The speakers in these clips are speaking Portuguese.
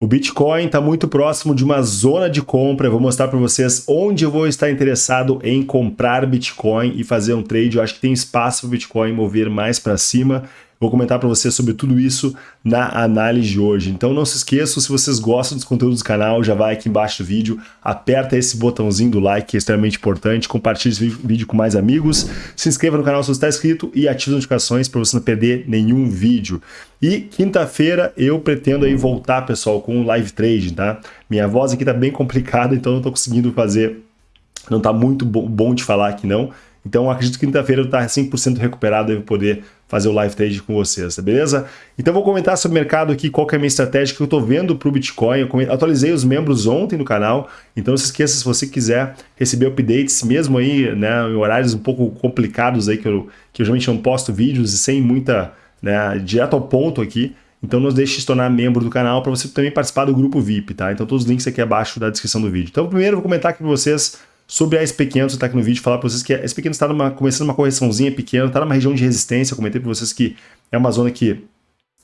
O Bitcoin está muito próximo de uma zona de compra. Eu vou mostrar para vocês onde eu vou estar interessado em comprar Bitcoin e fazer um trade. Eu acho que tem espaço para o Bitcoin mover mais para cima. Vou comentar para vocês sobre tudo isso na análise de hoje. Então não se esqueçam, se vocês gostam dos conteúdos do canal, já vai aqui embaixo do vídeo, aperta esse botãozinho do like, que é extremamente importante, compartilhe esse vídeo com mais amigos, se inscreva no canal se você está inscrito e ative as notificações para você não perder nenhum vídeo. E quinta-feira eu pretendo aí voltar, pessoal, com um live trade, tá? Minha voz aqui tá bem complicada, então não estou conseguindo fazer, não tá muito bom de falar aqui não, então acredito que quinta-feira eu estar 100% recuperado e poder fazer o live trade com vocês, tá beleza? Então vou comentar sobre o mercado aqui, qual que é a minha estratégia que eu estou vendo para o Bitcoin. Eu atualizei os membros ontem no canal, então não se esqueça, se você quiser receber updates, mesmo aí né, em horários um pouco complicados aí, que eu, que eu geralmente não posto vídeos e sem muita, né, direto ao ponto aqui, então não deixe de se tornar membro do canal para você também participar do grupo VIP, tá? Então todos os links aqui abaixo da descrição do vídeo. Então primeiro eu vou comentar aqui para vocês Sobre a SP500, está aqui no vídeo, falar para vocês que a SP500 está começando uma correçãozinha pequena, está numa região de resistência, eu comentei para vocês que é uma zona que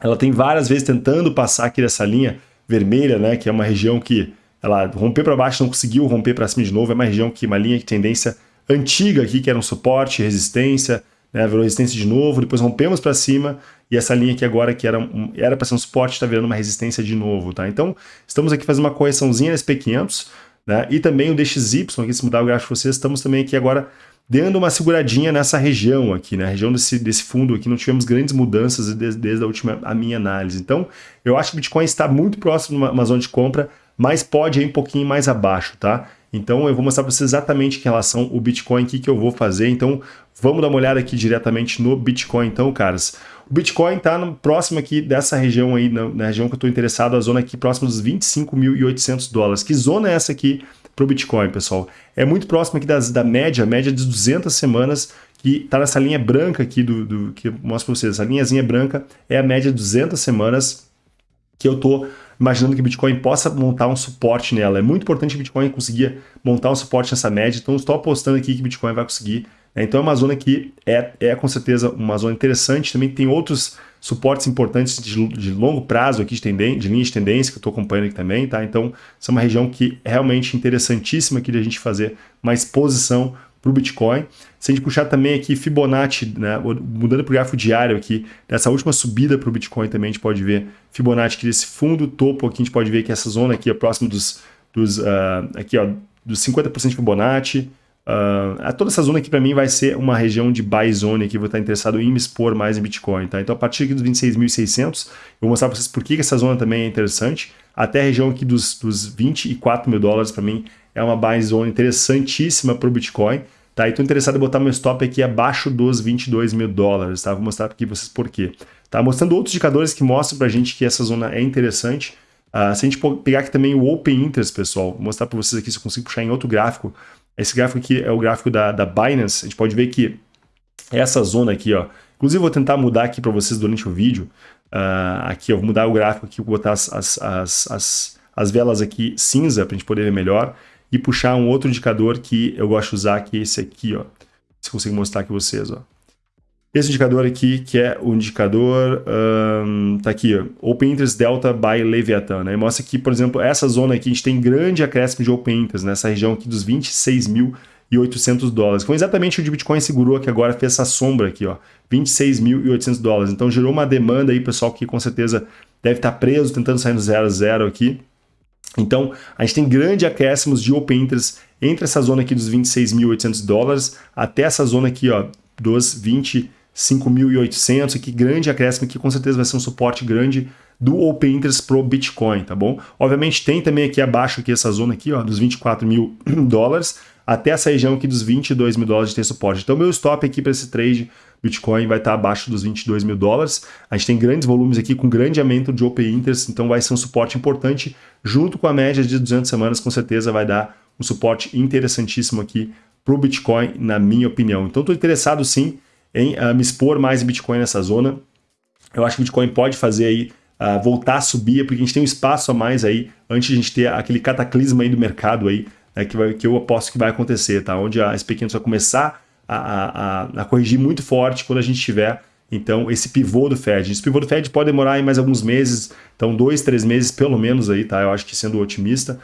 ela tem várias vezes tentando passar aqui dessa linha vermelha, né, que é uma região que ela rompeu para baixo, não conseguiu romper para cima de novo, é uma região que uma linha de tendência antiga aqui, que era um suporte, resistência, né, virou resistência de novo, depois rompemos para cima, e essa linha aqui agora, que era um, era para ser um suporte, está virando uma resistência de novo, tá? Então, estamos aqui fazendo uma correçãozinha na SP500, né? E também o DXY, aqui se mudar o gráfico vocês, estamos também aqui agora dando uma seguradinha nessa região aqui, né? A região desse, desse fundo aqui, não tivemos grandes mudanças desde, desde a última a minha análise. Então, eu acho que o Bitcoin está muito próximo de uma, uma zona de compra, mas pode ir um pouquinho mais abaixo, tá? Então eu vou mostrar para vocês exatamente em relação ao Bitcoin, o que, que eu vou fazer. Então vamos dar uma olhada aqui diretamente no Bitcoin então, caras. O Bitcoin está próximo aqui dessa região aí, na, na região que eu estou interessado, a zona aqui próxima dos 25.800 dólares. Que zona é essa aqui para o Bitcoin, pessoal? É muito próximo aqui das, da média, média de 200 semanas, que está nessa linha branca aqui do, do que eu mostro para vocês. Essa linhazinha branca é a média de 200 semanas que eu estou imaginando que o Bitcoin possa montar um suporte nela. É muito importante que o Bitcoin conseguir montar um suporte nessa média, então estou apostando aqui que o Bitcoin vai conseguir. Né? Então é uma zona que é, é com certeza uma zona interessante, também tem outros suportes importantes de, de longo prazo aqui de, de linha de tendência que eu estou acompanhando aqui também, tá? Então, essa é uma região que é realmente interessantíssima aqui de a gente fazer uma exposição para o Bitcoin. Se a gente puxar também aqui Fibonacci, né, mudando para o gráfico diário aqui, dessa última subida para o Bitcoin também a gente pode ver Fibonacci aqui desse fundo topo aqui, a gente pode ver que essa zona aqui é próximo dos, dos, uh, aqui, ó, dos 50% de Fibonacci, Uh, toda essa zona aqui para mim vai ser uma região de buy zone aqui, vou estar interessado em me expor mais em Bitcoin, tá? Então a partir aqui dos 26.600, eu vou mostrar para vocês por que essa zona também é interessante, até a região aqui dos, dos 24 mil dólares para mim é uma buy zone interessantíssima para o Bitcoin, tá? E estou interessado em botar meu stop aqui abaixo dos 22 mil dólares, tá? Vou mostrar aqui para vocês por quê. Tá? Mostrando outros indicadores que mostram para a gente que essa zona é interessante, Uh, se a gente pegar aqui também o Open Interest, pessoal, vou mostrar para vocês aqui se eu consigo puxar em outro gráfico, esse gráfico aqui é o gráfico da, da Binance. A gente pode ver que essa zona aqui, ó. Inclusive, vou tentar mudar aqui para vocês durante o vídeo. Uh, aqui, eu vou mudar o gráfico aqui, vou botar as, as, as, as, as velas aqui cinza para a gente poder ver melhor. E puxar um outro indicador que eu gosto de usar, que é esse aqui, ó. Se consigo mostrar aqui vocês, ó. Esse indicador aqui, que é o indicador, um, tá aqui, ó, Open Interest Delta by Leviathan, né? mostra que, por exemplo, essa zona aqui, a gente tem grande acréscimo de Open Interest, nessa região aqui dos 26.800 dólares. Foi exatamente o de Bitcoin segurou que agora fez essa sombra aqui, ó, 26.800 dólares. Então gerou uma demanda aí, pessoal, que com certeza deve estar preso, tentando sair no zero zero aqui. Então, a gente tem grande acréscimos de Open Interest entre essa zona aqui dos 26.800 dólares até essa zona aqui, ó, dos 20 5.800, aqui grande acréscimo, que com certeza vai ser um suporte grande do Open Interest pro Bitcoin, tá bom? Obviamente tem também aqui abaixo aqui essa zona aqui, ó, dos 24 mil dólares, até essa região aqui dos 22 mil dólares de ter suporte. Então meu stop aqui para esse trade Bitcoin vai estar abaixo dos 22 mil dólares. A gente tem grandes volumes aqui com grande aumento de Open Interest, então vai ser um suporte importante, junto com a média de 200 semanas, com certeza vai dar um suporte interessantíssimo aqui para o Bitcoin, na minha opinião. Então estou interessado sim em uh, me expor mais em Bitcoin nessa zona. Eu acho que o Bitcoin pode fazer aí uh, voltar a subir, porque a gente tem um espaço a mais aí antes de a gente ter aquele cataclisma aí do mercado aí, né, que, vai, que eu aposto que vai acontecer, tá? Onde a SP500 vai começar a, a, a, corrigir muito forte quando a gente tiver Então, esse pivô do Fed. Esse pivô do Fed pode demorar aí mais alguns meses, então dois, três meses pelo menos aí, tá? Eu acho que sendo otimista.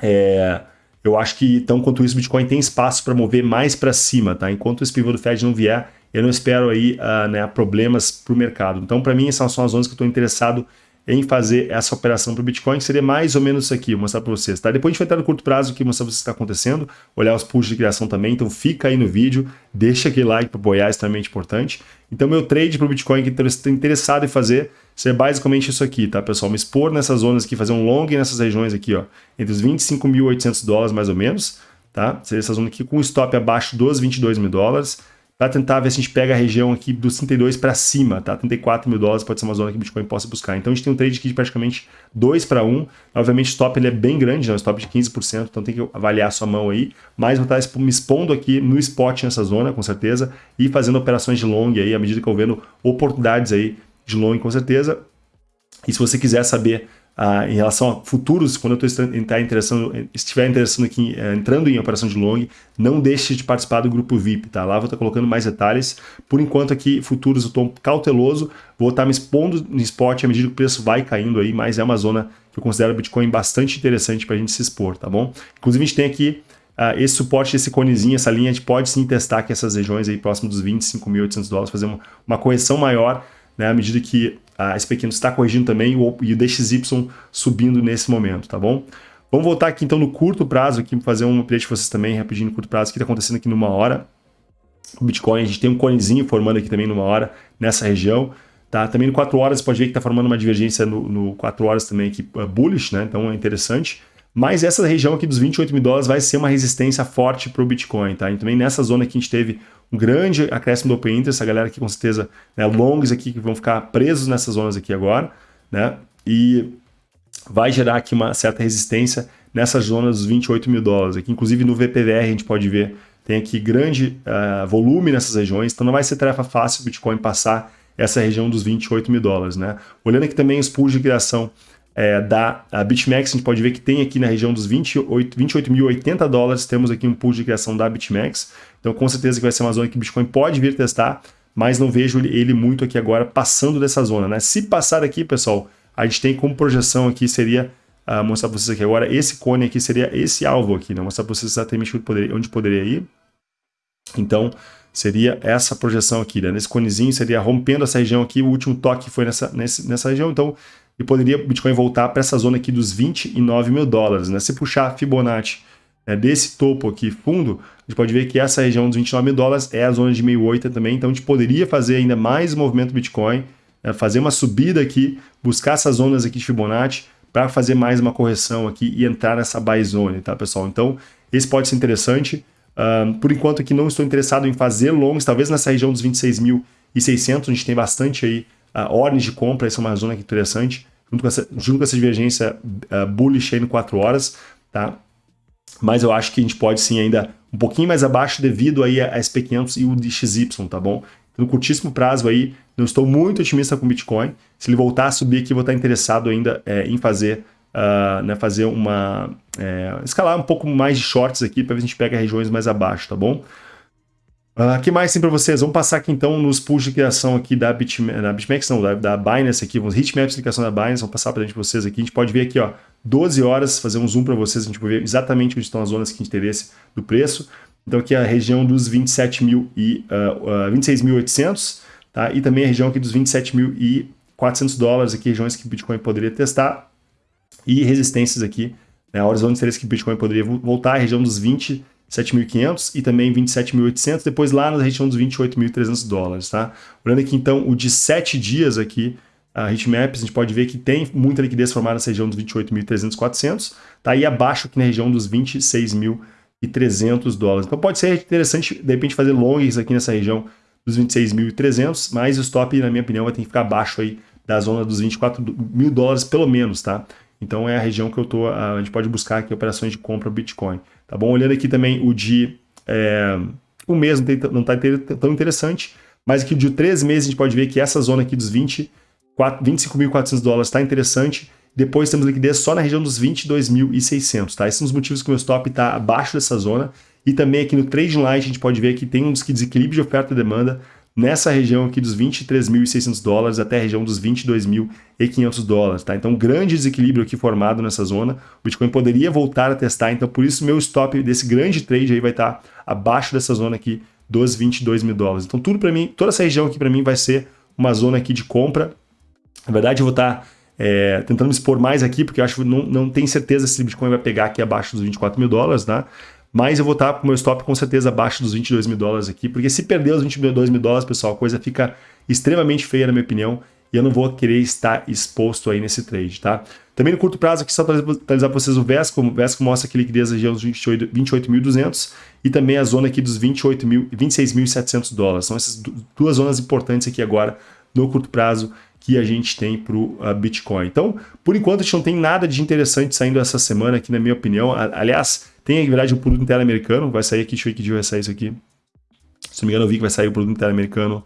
É, eu acho que, então, quanto isso, o Bitcoin tem espaço para mover mais para cima, tá? Enquanto esse pivô do Fed não vier, eu não espero aí uh, né, problemas para o mercado. Então, para mim, essas são as zonas que eu estou interessado em fazer essa operação para o Bitcoin, que seria mais ou menos isso aqui, vou mostrar para vocês. Tá? Depois a gente vai entrar no curto prazo aqui, mostrar para vocês o que está acontecendo, olhar os pools de criação também, então fica aí no vídeo, deixa aquele like para apoiar, é extremamente importante. Então meu trade para o Bitcoin que estou interessado em fazer seria basicamente isso aqui, tá pessoal? Me expor nessas zonas aqui, fazer um long nessas regiões aqui, ó, entre os 25.800 dólares mais ou menos, tá? Seria essa zona aqui com stop abaixo dos 22 mil dólares, para tentar ver se a gente pega a região aqui dos 32 para cima, tá? 34 mil dólares pode ser uma zona que o Bitcoin possa buscar. Então a gente tem um trade aqui de praticamente 2 para 1. Obviamente o stop ele é bem grande, né? um stop de 15%, então tem que avaliar a sua mão aí. Mas vou estar me expondo aqui no spot nessa zona, com certeza, e fazendo operações de long aí, à medida que eu vendo oportunidades aí de long, com certeza. E se você quiser saber ah, em relação a futuros, quando eu estou tá interessando, estiver interessando aqui, eh, entrando em operação de long, não deixe de participar do grupo VIP, tá? Lá vou estar colocando mais detalhes. Por enquanto aqui, futuros eu estou cauteloso, vou estar me expondo no spot à medida que o preço vai caindo aí, mas é uma zona que eu considero o Bitcoin bastante interessante para a gente se expor, tá bom? Inclusive a gente tem aqui Uh, esse suporte, esse conezinho, essa linha, a gente pode sim testar aqui essas regiões aí próximo dos 25.800 dólares, fazer uma, uma correção maior, né, à medida que a SP500 está corrigindo também e o DXY subindo nesse momento, tá bom? Vamos voltar aqui então no curto prazo, aqui fazer um update para vocês também, rapidinho no curto prazo, o que está acontecendo aqui numa hora. O Bitcoin, a gente tem um conezinho formando aqui também numa hora, nessa região. Tá? Também no 4 horas, pode ver que está formando uma divergência no, no 4 horas também aqui, uh, bullish, né? então é interessante. Mas essa região aqui dos 28 mil dólares vai ser uma resistência forte para o Bitcoin. Tá? E também nessa zona aqui a gente teve um grande acréscimo do Open Interest, a galera aqui com certeza, né, longs aqui que vão ficar presos nessas zonas aqui agora, né? E vai gerar aqui uma certa resistência nessas zonas dos 28 mil dólares. Aqui, inclusive no VPVR a gente pode ver, tem aqui grande uh, volume nessas regiões, então não vai ser tarefa fácil o Bitcoin passar essa região dos 28 mil dólares, né? Olhando aqui também os pools de criação é, da BitMEX, a gente pode ver que tem aqui na região dos 28.080 28 dólares, temos aqui um pool de criação da BitMEX. Então, com certeza que vai ser uma zona que o Bitcoin pode vir testar, mas não vejo ele muito aqui agora passando dessa zona. Né? Se passar aqui, pessoal, a gente tem como projeção aqui, seria, uh, mostrar para vocês aqui agora, esse cone aqui seria esse alvo aqui, né? mostrar para vocês exatamente onde poderia, onde poderia ir. Então, seria essa projeção aqui, né? nesse conezinho, seria rompendo essa região aqui, o último toque foi nessa, nessa região, então e poderia o Bitcoin voltar para essa zona aqui dos 29 mil dólares. Né? Se puxar Fibonacci né, desse topo aqui fundo, a gente pode ver que essa região dos 29 mil dólares é a zona de 1.008 também, então a gente poderia fazer ainda mais movimento Bitcoin, né, fazer uma subida aqui, buscar essas zonas aqui de Fibonacci para fazer mais uma correção aqui e entrar nessa buy zone, tá pessoal? Então esse pode ser interessante. Uh, por enquanto aqui não estou interessado em fazer longs, talvez nessa região dos 26.600 a gente tem bastante aí uh, ordens de compra, essa é uma zona interessante, junto com essa, junto com essa divergência uh, bullish aí no 4 horas, tá? Mas eu acho que a gente pode sim ainda um pouquinho mais abaixo devido aí a SP500 e o DXY, tá bom? No curtíssimo prazo aí, não estou muito otimista com o Bitcoin. Se ele voltar a subir aqui, vou estar interessado ainda é, em fazer, uh, né, fazer uma... É, escalar um pouco mais de shorts aqui para ver se a gente pega regiões mais abaixo, tá bom? O uh, que mais tem para vocês? Vamos passar aqui então nos pools de criação aqui da, BitMEX, não, da, da Binance aqui, os hitmaps de criação da Binance, vamos passar para gente vocês aqui. A gente pode ver aqui, ó, 12 horas, fazer um zoom para vocês, a gente pode ver exatamente onde estão as zonas de interesse do preço. Então aqui é a região dos 27 mil e uh, uh, 26.800, tá? E também a região aqui dos 27.400 dólares, aqui regiões que o Bitcoin poderia testar. E resistências aqui, né, horizonte de interesse que o Bitcoin poderia voltar, a região dos 20 7.500 e também 27.800, depois lá na região dos 28.300 dólares, tá? Olhando aqui então o de 7 dias aqui, a Hitmaps, a gente pode ver que tem muita liquidez formada nessa região dos 28.300, 400, tá aí abaixo aqui na região dos 26.300 dólares. Então pode ser interessante, de repente, fazer longs aqui nessa região dos 26.300, mas o stop, na minha opinião, vai ter que ficar abaixo aí da zona dos 24 mil dólares, pelo menos, tá? Então é a região que eu tô, a gente pode buscar aqui operações de compra Bitcoin. Tá bom? Olhando aqui também o de é, um mês não está tão interessante, mas aqui de três meses a gente pode ver que essa zona aqui dos 20, 25.400 dólares está interessante. Depois temos liquidez só na região dos 22.600, tá? Esses são os motivos que o meu stop está abaixo dessa zona. E também aqui no Trading Light a gente pode ver que tem um desequilíbrio de oferta e demanda nessa região aqui dos 23.600 dólares até a região dos 22.500 dólares, tá? Então, grande desequilíbrio aqui formado nessa zona. O Bitcoin poderia voltar a testar, então por isso meu stop desse grande trade aí vai estar abaixo dessa zona aqui dos 22 mil dólares. Então, tudo para mim, toda essa região aqui para mim vai ser uma zona aqui de compra. Na verdade, eu vou estar é, tentando expor mais aqui, porque eu acho que não, não tenho certeza se o Bitcoin vai pegar aqui abaixo dos 24 mil dólares, tá? Mas eu vou estar com o meu stop com certeza abaixo dos 22 mil dólares aqui, porque se perder os 22 mil dólares, pessoal, a coisa fica extremamente feia na minha opinião, e eu não vou querer estar exposto aí nesse trade, tá? Também no curto prazo aqui, só para atualizar para vocês o Vesco, o Vesco mostra que liquidez região dos 28.200 e também a zona aqui dos 26.700 dólares. São essas duas zonas importantes aqui agora no curto prazo que a gente tem para o uh, Bitcoin. Então, por enquanto, a gente não tem nada de interessante saindo essa semana aqui, na minha opinião. Aliás, tem, na verdade, o produto interno americano, vai sair aqui, deixa eu ver que dia vai sair isso aqui. Se não me engano, eu vi que vai sair o produto interno americano.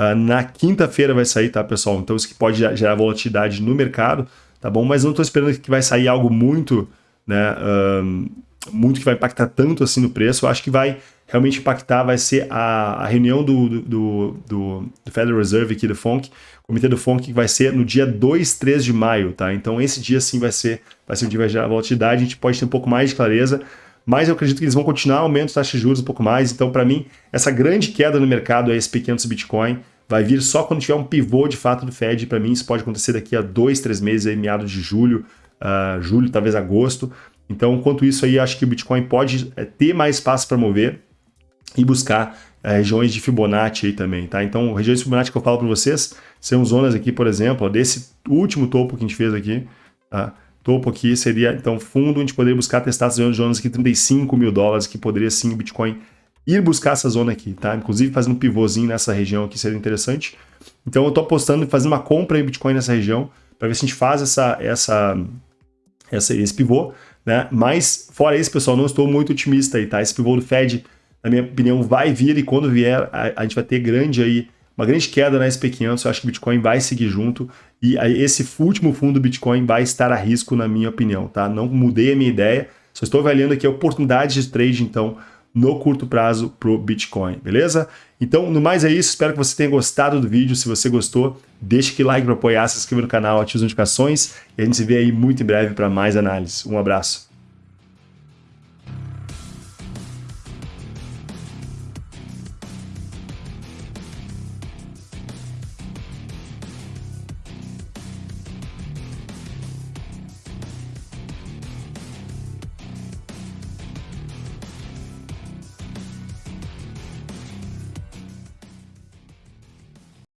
Uh, na quinta-feira vai sair, tá, pessoal? Então, isso que pode gerar volatilidade no mercado, tá bom? Mas não estou esperando que vai sair algo muito, né, um, muito que vai impactar tanto assim no preço. Eu acho que vai realmente impactar, vai ser a, a reunião do, do, do, do Federal Reserve aqui, do FONC, Comitê do FONC, que vai ser no dia 2, 3 de maio, tá? Então esse dia sim vai ser, vai ser um dia vai gerar volatilidade, a gente pode ter um pouco mais de clareza, mas eu acredito que eles vão continuar aumentando as taxas de juros um pouco mais, então para mim, essa grande queda no mercado é SP500 Bitcoin, vai vir só quando tiver um pivô de fato do Fed, para mim isso pode acontecer daqui a dois, três meses, aí, meados de julho, uh, julho, talvez agosto, então enquanto isso aí, acho que o Bitcoin pode é, ter mais espaço para mover e buscar é, regiões de Fibonacci aí também, tá? Então, regiões de Fibonacci que eu falo para vocês são zonas aqui, por exemplo, desse último topo que a gente fez aqui, tá? Topo aqui seria, então, fundo, a gente poderia buscar testar essas zonas aqui, 35 mil dólares, que poderia sim o Bitcoin ir buscar essa zona aqui, tá? Inclusive fazendo um pivôzinho nessa região aqui seria interessante. Então eu tô apostando em fazer uma compra em Bitcoin nessa região, para ver se a gente faz essa, essa, essa, esse pivô, né? Mas, fora isso, pessoal, não estou muito otimista aí, tá? Esse pivô do Fed na minha opinião, vai vir e quando vier, a, a gente vai ter grande aí, uma grande queda na SP500, eu acho que o Bitcoin vai seguir junto e esse último fundo do Bitcoin vai estar a risco, na minha opinião, tá? Não mudei a minha ideia, só estou avaliando aqui a oportunidade de trade, então, no curto prazo pro Bitcoin, beleza? Então, no mais é isso, espero que você tenha gostado do vídeo, se você gostou, deixe aquele like para apoiar, se inscreva no canal, ative as notificações e a gente se vê aí muito em breve para mais análise. Um abraço.